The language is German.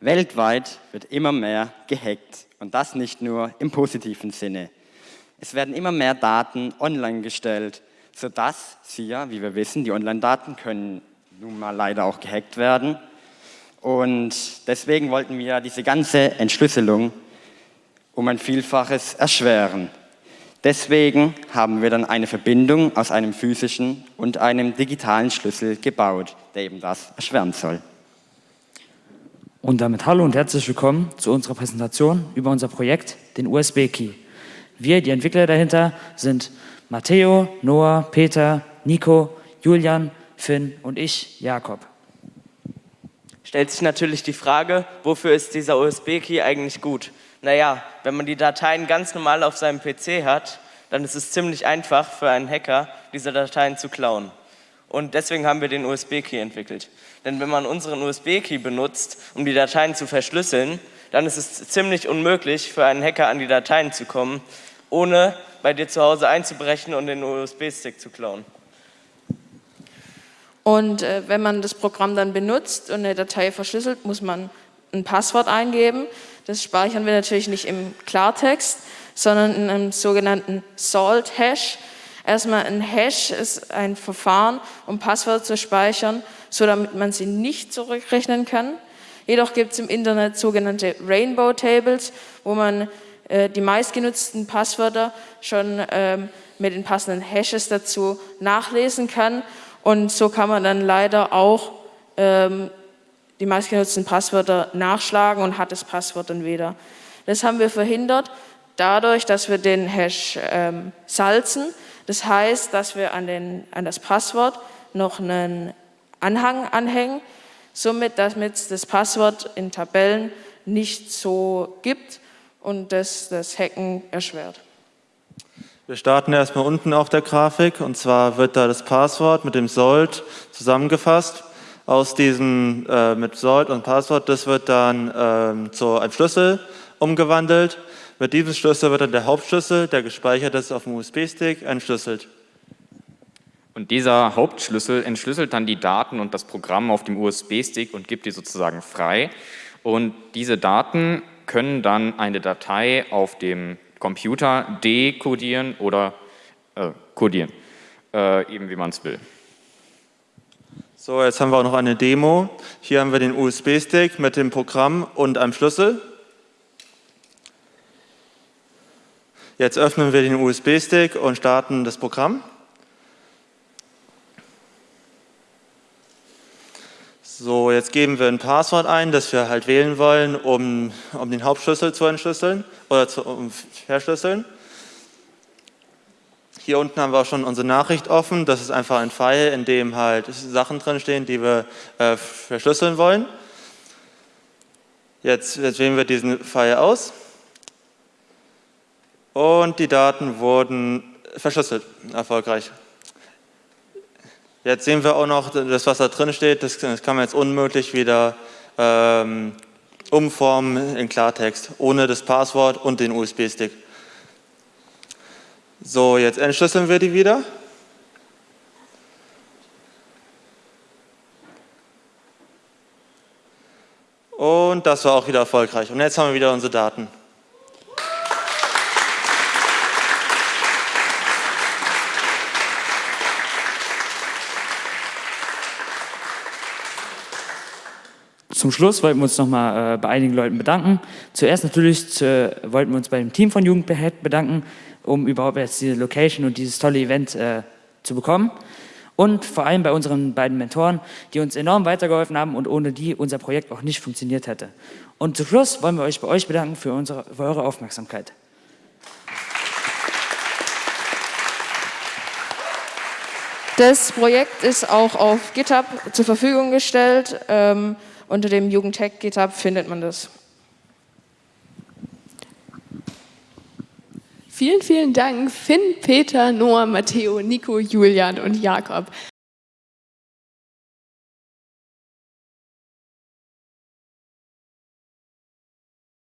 Weltweit wird immer mehr gehackt und das nicht nur im positiven Sinne. Es werden immer mehr Daten online gestellt, sodass sie ja, wie wir wissen, die Online-Daten können nun mal leider auch gehackt werden. Und deswegen wollten wir diese ganze Entschlüsselung um ein Vielfaches erschweren. Deswegen haben wir dann eine Verbindung aus einem physischen und einem digitalen Schlüssel gebaut, der eben das erschweren soll. Und damit hallo und herzlich willkommen zu unserer Präsentation über unser Projekt, den USB-Key. Wir, die Entwickler dahinter, sind Matteo, Noah, Peter, Nico, Julian, Finn und ich, Jakob. Stellt sich natürlich die Frage, wofür ist dieser USB-Key eigentlich gut? Naja, wenn man die Dateien ganz normal auf seinem PC hat, dann ist es ziemlich einfach für einen Hacker, diese Dateien zu klauen. Und deswegen haben wir den USB-Key entwickelt. Denn wenn man unseren USB-Key benutzt, um die Dateien zu verschlüsseln, dann ist es ziemlich unmöglich für einen Hacker an die Dateien zu kommen, ohne bei dir zu Hause einzubrechen und den USB-Stick zu klauen. Und äh, wenn man das Programm dann benutzt und eine Datei verschlüsselt, muss man ein Passwort eingeben. Das speichern wir natürlich nicht im Klartext, sondern in einem sogenannten Salt-Hash. Erstmal ein Hash ist ein Verfahren, um Passwörter zu speichern, so damit man sie nicht zurückrechnen kann. Jedoch gibt es im Internet sogenannte Rainbow Tables, wo man äh, die meistgenutzten Passwörter schon ähm, mit den passenden Hashes dazu nachlesen kann. Und so kann man dann leider auch ähm, die meistgenutzten Passwörter nachschlagen und hat das Passwort dann wieder. Das haben wir verhindert dadurch, dass wir den Hash ähm, salzen. Das heißt, dass wir an, den, an das Passwort noch einen Anhang anhängen, somit damit das Passwort in Tabellen nicht so gibt und das das Hacken erschwert. Wir starten erstmal unten auf der Grafik und zwar wird da das Passwort mit dem Sold zusammengefasst. Aus diesem äh, mit Sold und Passwort, das wird dann ähm, zu einem Schlüssel umgewandelt. Mit diesem Schlüssel wird dann der Hauptschlüssel, der gespeichert ist auf dem USB-Stick, entschlüsselt. Und dieser Hauptschlüssel entschlüsselt dann die Daten und das Programm auf dem USB-Stick und gibt die sozusagen frei. Und diese Daten können dann eine Datei auf dem Computer dekodieren oder äh, codieren, äh, eben wie man es will. So, jetzt haben wir auch noch eine Demo. Hier haben wir den USB-Stick mit dem Programm und einem Schlüssel. Jetzt öffnen wir den USB-Stick und starten das Programm. So, jetzt geben wir ein Passwort ein, das wir halt wählen wollen, um, um den Hauptschlüssel zu entschlüsseln oder zu um verschlüsseln. Hier unten haben wir auch schon unsere Nachricht offen. Das ist einfach ein File, in dem halt Sachen drinstehen, die wir äh, verschlüsseln wollen. Jetzt, jetzt wählen wir diesen File aus und die Daten wurden verschlüsselt, erfolgreich. Jetzt sehen wir auch noch, das was da drin steht, das, das kann man jetzt unmöglich wieder ähm, umformen in Klartext, ohne das Passwort und den USB-Stick. So, jetzt entschlüsseln wir die wieder. Und das war auch wieder erfolgreich. Und jetzt haben wir wieder unsere Daten. Zum Schluss wollten wir uns nochmal äh, bei einigen Leuten bedanken. Zuerst natürlich zu, wollten wir uns bei dem Team von Jugendbehead bedanken, um überhaupt jetzt diese Location und dieses tolle Event äh, zu bekommen. Und vor allem bei unseren beiden Mentoren, die uns enorm weitergeholfen haben und ohne die unser Projekt auch nicht funktioniert hätte. Und zum Schluss wollen wir euch bei euch bedanken für, unsere, für eure Aufmerksamkeit. Das Projekt ist auch auf GitHub zur Verfügung gestellt. Ähm, unter dem Jugendtech GitHub findet man das. Vielen, vielen Dank Finn, Peter, Noah, Matteo, Nico, Julian und Jakob.